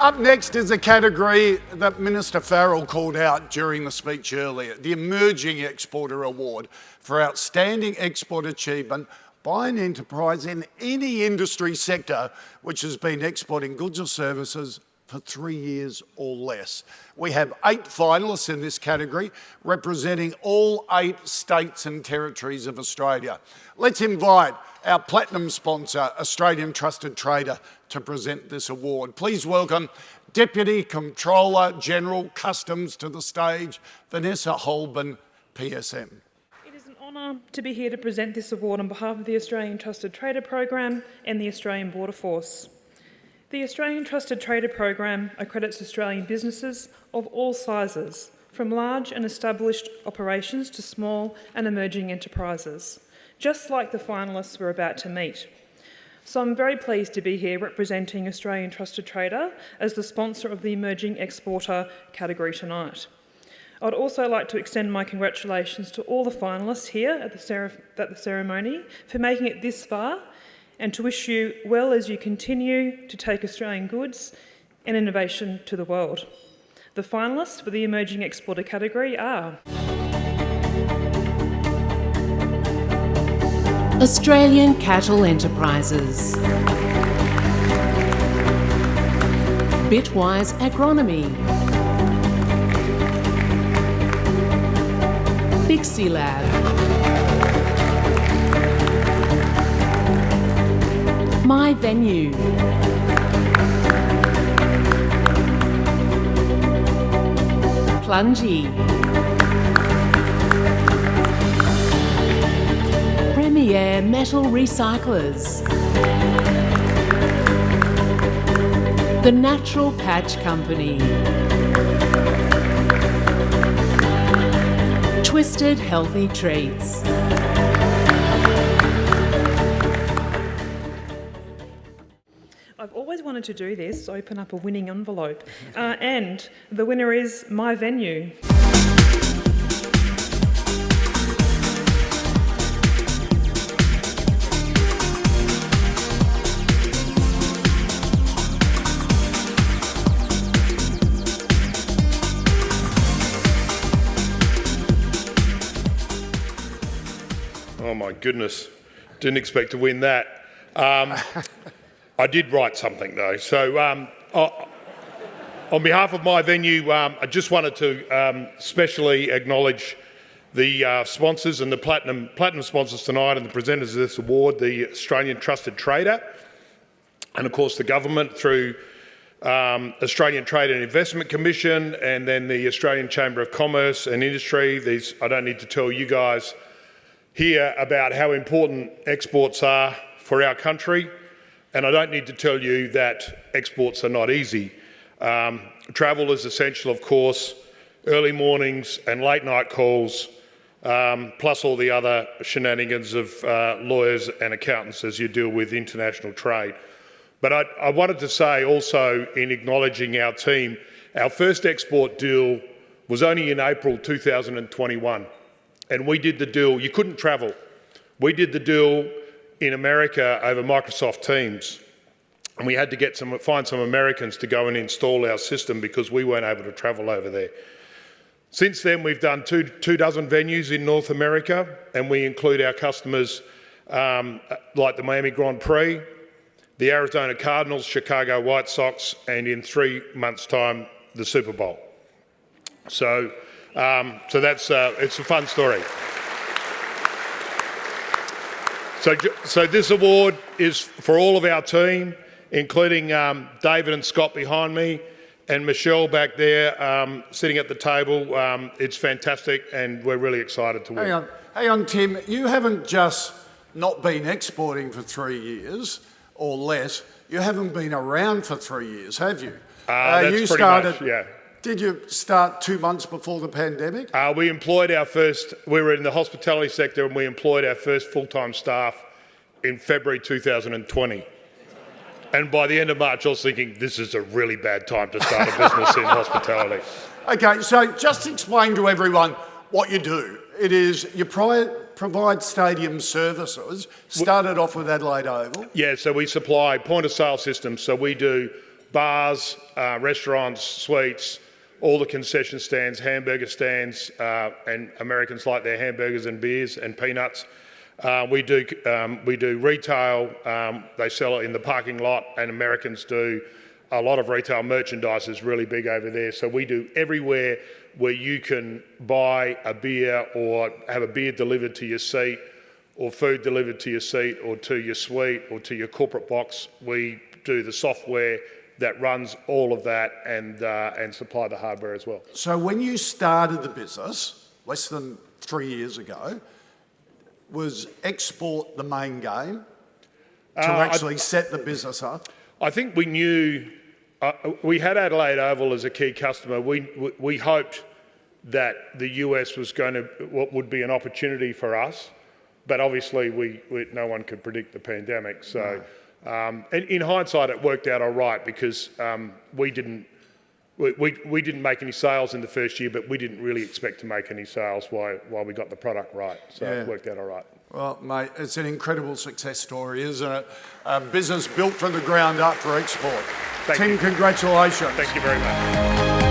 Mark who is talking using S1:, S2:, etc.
S1: Up next is a category that Minister Farrell called out during the speech earlier, the Emerging Exporter Award for outstanding export achievement by an enterprise in any industry sector which has been exporting goods or services for three years or less. We have eight finalists in this category representing all eight states and territories of Australia. Let's invite our platinum sponsor, Australian Trusted Trader, to present this award. Please welcome Deputy Comptroller General Customs to the stage, Vanessa Holben, PSM.
S2: It is an honour to be here to present this award on behalf of the Australian Trusted Trader Program and the Australian Border Force. The Australian Trusted Trader Program accredits Australian businesses of all sizes, from large and established operations to small and emerging enterprises, just like the finalists we're about to meet. So I'm very pleased to be here representing Australian Trusted Trader as the sponsor of the Emerging Exporter category tonight. I'd also like to extend my congratulations to all the finalists here at the, at the ceremony for making it this far and to wish you well as you continue to take Australian goods and innovation to the world. The finalists for the Emerging Exporter category are...
S3: Australian Cattle Enterprises Bitwise Agronomy Bixie Lab My Venue. Plungie. Premier Metal Recyclers. The Natural Patch Company. Twisted Healthy Treats.
S2: I've always wanted to do this, open up a winning envelope. Uh, and the winner is My Venue.
S4: Oh my goodness, didn't expect to win that. Um, I did write something though. So um, on behalf of my venue, um, I just wanted to um, specially acknowledge the uh, sponsors and the platinum, platinum sponsors tonight and the presenters of this award, the Australian Trusted Trader, and of course the government through um, Australian Trade and Investment Commission and then the Australian Chamber of Commerce and Industry. These, I don't need to tell you guys here about how important exports are for our country and I don't need to tell you that exports are not easy. Um, travel is essential, of course, early mornings and late night calls, um, plus all the other shenanigans of uh, lawyers and accountants as you deal with international trade. But I, I wanted to say also in acknowledging our team, our first export deal was only in April 2021. And we did the deal, you couldn't travel. We did the deal in America over Microsoft Teams. And we had to get some, find some Americans to go and install our system because we weren't able to travel over there. Since then, we've done two, two dozen venues in North America, and we include our customers um, like the Miami Grand Prix, the Arizona Cardinals, Chicago White Sox, and in three months' time, the Super Bowl. So, um, so that's uh, it's a fun story. So, so this award is for all of our team, including um, David and Scott behind me, and Michelle back there um, sitting at the table. Um, it's fantastic, and we're really excited to win.
S1: Hang on, hang on, Tim. You haven't just not been exporting for three years or less. You haven't been around for three years, have you?
S4: Uh, uh, you started. Much, yeah.
S1: Did you start two months before the pandemic?
S4: Uh, we employed our first, we were in the hospitality sector and we employed our first full-time staff in February 2020. And by the end of March, I was thinking, this is a really bad time to start a business in hospitality.
S1: Okay, so just explain to everyone what you do. It is you provide stadium services, started off with Adelaide Oval.
S4: Yeah, so we supply point of sale systems. So we do bars, uh, restaurants, suites, all the concession stands, hamburger stands, uh, and Americans like their hamburgers and beers and peanuts. Uh, we do um, we do retail. Um, they sell it in the parking lot, and Americans do a lot of retail merchandise is really big over there. So we do everywhere where you can buy a beer or have a beer delivered to your seat, or food delivered to your seat, or to your suite, or to your corporate box. We do the software that runs all of that and uh, and supply the hardware as well.
S1: So when you started the business less than three years ago, was export the main game to
S4: Uh, I-
S1: actually set the business up?
S4: I think we knew uh, we had Adelaide Oval as a key customer. We, we we hoped that the US was going to what would be an opportunity for us, but obviously we, we no one could predict the pandemic. So, um, and in hindsight, it worked out all right because um, we didn't. We, we, we didn't make any sales in the first year, but we didn't really expect to make any sales while, while we got the product right. So
S1: Yeah.
S4: it worked out all right.
S1: Well, mate, it's an incredible success story, isn't it? A business built from the ground up for export.
S4: Thank
S1: Tim,
S4: you.
S1: congratulations.
S4: Thank you very much.